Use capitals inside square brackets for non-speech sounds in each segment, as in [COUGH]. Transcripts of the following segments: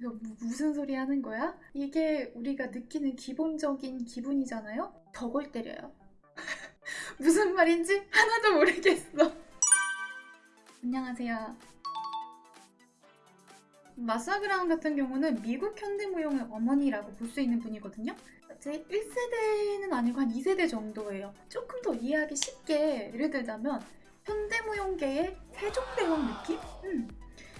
이거 무- 무슨 소리 하는 거야? 이게 우리가 느끼는 기본적인 기분이잖아요? 덕을 때려요. [LAUGHS] 무슨 말인지 하나도 모르겠어. 안녕하세요. 마사그랑 같은 경우는 미국 현대무용의 어머니라고 볼 수 있는 분이거든요. 제 1세대는 아니고 한 2세대 정도예요. 조금 더 이해하기 쉽게 예를 들자면 현대무용계의 세종대왕 느낌? 음.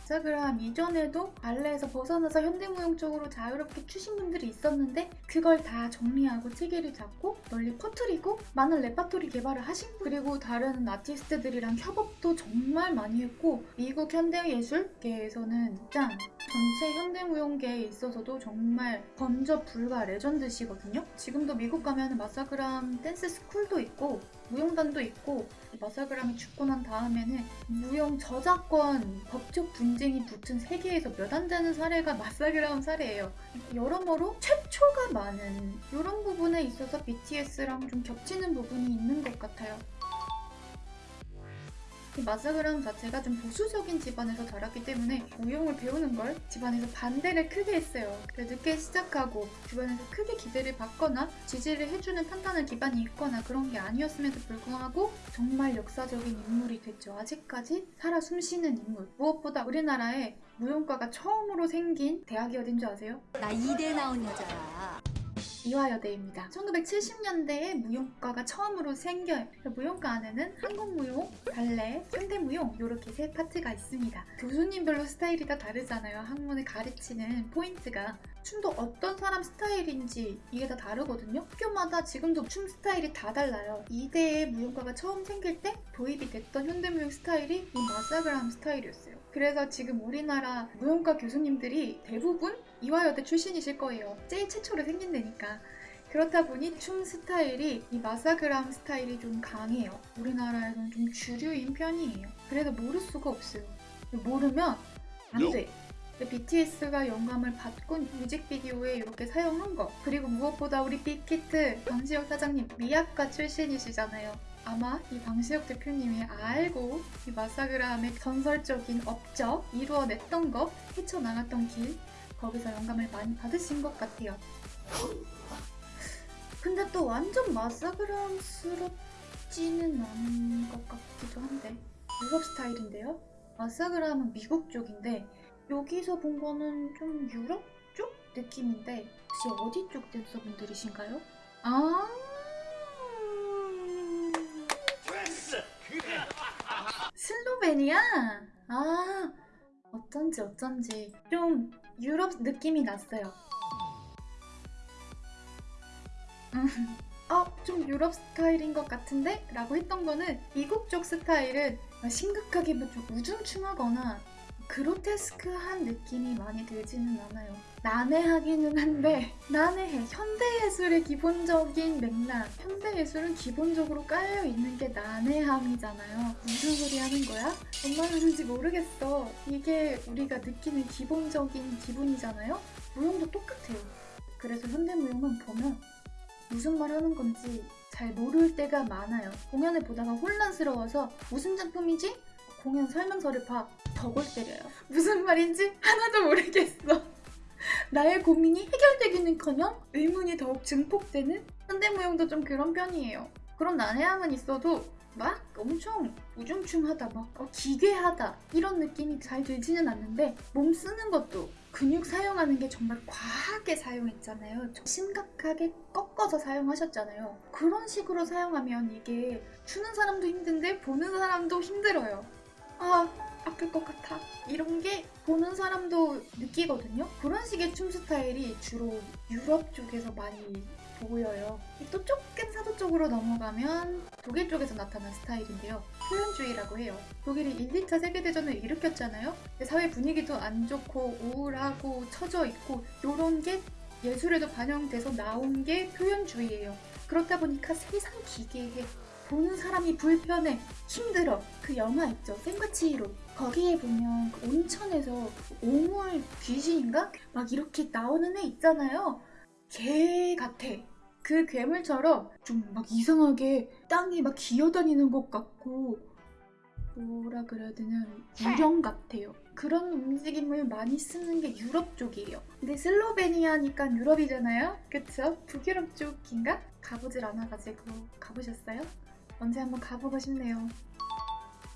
자 그럼 이전에도 발레에서 벗어나서 현대무용 쪽으로 자유롭게 추신 분들이 있었는데 그걸 다 정리하고 체계를 잡고 널리 퍼뜨리고 많은 레파토리 개발을 하신 분. 그리고 다른 아티스트들이랑 협업도 정말 많이 했고 미국 현대예술계에서는 짱 전체 현대무용계에 있어서도 정말 범접 불가 legend시거든요. 지금도 미국 가면 마사 그레이엄 dance school도 있고 무용단도 있고 마사그람이 죽고 난 다음에는 무용 저작권 법적 분 쟁이 붙은 세계에서 몇 안 되는 사례가 마사그람 사례예요. 여러모로 최초가 많은 이런 부분에 있어서 BTS랑 좀 겹치는 부분이 있는 것 같아요. 이 마사그람 자체가 좀 보수적인 집안에서 자랐기 때문에 무용을 배우는 걸 집안에서 반대를 크게 했어요. 그래서 늦게 시작하고 주변에서 크게 기대를 받거나 지지를 해주는 판단의 기반이 있거나 그런 게 아니었음에도 불구하고 정말 역사적인 인물이 됐죠. 아직까지 살아 숨쉬는 인물. 무엇보다 우리나라에 무용과가 처음으로 생긴 대학이 어딘 줄 아세요? 나 이대 나온 여자야. 이화여대입니다. 1970년대에 무용과가 처음으로 생겨요. 무용과 안에는 한국무용, 발레, 현대무용 이렇게 세 파트가 있습니다. 교수님별로 스타일이 다 다르잖아요. 학문을 가르치는 포인트가. 춤도 어떤 사람 스타일인지 이게 다 다르거든요. 학교마다 지금도 춤 스타일이 다 달라요. 이대의 무용과가 처음 생길 때 도입이 됐던 현대무용 스타일이 이 마사그람 스타일이었어요. 그래서 지금 우리나라 무용과 교수님들이 대부분 이화여대 출신이실 거예요. 제일 최초로 생긴 데니까. 그렇다 보니 춤 스타일이 이 마사그람 스타일이 좀 강해요. 우리나라에서는 좀 주류인 편이에요. 그래서 모를 수가 없어요. 모르면 안 돼. BTS가 영감을 받고 뮤직비디오에 이렇게 사용한 거 그리고 무엇보다 우리 빅히트 방시혁 사장님 미약과 출신이시잖아요 아마 이 방시혁 대표님이 알고 이 마사그람의 전설적인 업적 이루어냈던 거 헤쳐나갔던 길 거기서 영감을 많이 받으신 것 같아요 [LAUGHS] 근데 또 완전 마사그람스럽지는 않은 것 같기도 한데 유럽 스타일인데요? 마사그람은 미국 쪽인데 여기서 본 거는 좀 유럽 쪽 느낌인데 혹시 어디 쪽 댄서분들이신가요? 아 슬로베니아? 아 어쩐지 어쩐지 좀 유럽 느낌이 났어요 음, 어, 좀 유럽 스타일인 것 같은데? 라고 했던 거는 쪽 스타일은 심각하게 뭐좀 우중충하거나 그로테스크한 느낌이 많이 들지는 않아요. 난해하기는 한데 난해해. 현대예술의 기본적인 맥락. 현대예술은 기본적으로 깔려있는 게 난해함이잖아요. 무슨 소리 하는 거야? 뭔 말 하는지 모르겠어. 이게 우리가 느끼는 기본적인 기분이잖아요? 무용도 똑같아요. 그래서 현대무용은 보면 무슨 말 하는 건지 잘 모를 때가 많아요. 공연을 보다가 혼란스러워서 무슨 작품이지? 공연 설명서를 봐. 덕을 때려요. 무슨 말인지 하나도 모르겠어. 나의 고민이 해결되기는커녕 의문이 더욱 증폭되는 현대무용도 좀 그런 편이에요. 그런 난해함은 있어도 막 엄청 우중충하다, 막 어, 기괴하다 이런 느낌이 잘 들지는 않는데 몸 쓰는 것도 근육 사용하는 게 정말 과하게 사용했잖아요. 심각하게 꺾어서 사용하셨잖아요. 그런 식으로 사용하면 이게 추는 사람도 힘든데 보는 사람도 힘들어요. 아 아플 것 같아. 이런 게 보는 사람도 느끼거든요. 그런 식의 춤 스타일이 주로 유럽 쪽에서 많이 보여요. 또 조금 사도 쪽으로 넘어가면 독일 쪽에서 나타난 스타일인데요. 표현주의라고 해요. 독일이 1, 2차 세계대전을 일으켰잖아요. 사회 분위기도 안 좋고 우울하고 처져 있고 이런 게 예술에도 반영돼서 나온 게 표현주의예요 그렇다 보니까 세상 기괴해 보는 사람이 불편해 힘들어. 그 영화 있죠? 생과치히로. 거기에 보면 그 온천에서 오물 귀신인가? 막 이렇게 나오는 애 있잖아요. 개 같아. 그 괴물처럼 좀 막 이상하게 땅이 막 기어다니는 것 같고 뭐라 그래야 되나 유령 같아요 그런 움직임을 많이 쓰는 게 유럽 쪽이에요. 근데 슬로베니아니까 유럽이잖아요? 그쵸? 북유럽 쪽인가? 가보질 않아가지고 가보셨어요? 언제 한번 가보고 싶네요.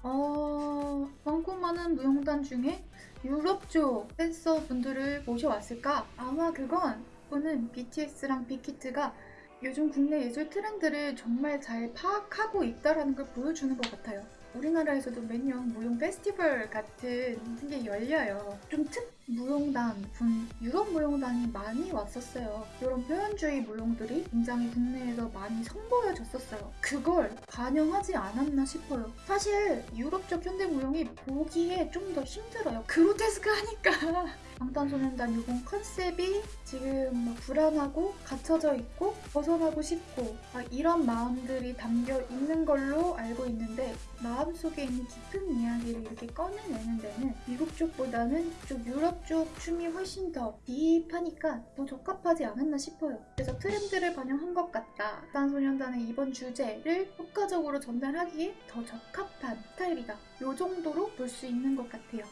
어... 많고 많은 무용단 중에 유럽 쪽 댄서분들을 모셔왔을까? 아마 그건 오는 BTS랑 빅히트가 요즘 국내 예술 트렌드를 정말 잘 파악하고 있다는 걸 보여주는 것 같아요. 우리나라에서도 매년 무용 페스티벌 같은 게 열려요. 좀 특 무용단 분, 유럽 무용단이 많이 왔었어요. 이런 표현주의 무용들이 굉장히 국내에서 많이 선보여졌었어요. 그걸 반영하지 않았나 싶어요. 사실 유럽 쪽 현대 무용이 보기에 좀 더 힘들어요. 그로테스크하니까. [LAUGHS] 방탄소년단 이번 컨셉이 지금 뭐 불안하고 갇혀져 있고 벗어나고 싶고 아, 이런 마음들이 담겨 있는 걸로 알고 있는데 마음속에 있는 깊은 이야기를 이렇게 꺼내내는 데는 미국 쪽보다는 좀 유럽 쪽 춤이 훨씬 더 딥하니까 더 적합하지 않았나 싶어요. 그래서 트렌드를 반영한 것 같다. 방탄소년단의 이번 주제를 효과적으로 전달하기에 더 적합한 스타일이다. 이 정도로 볼 수 있는 것 같아요.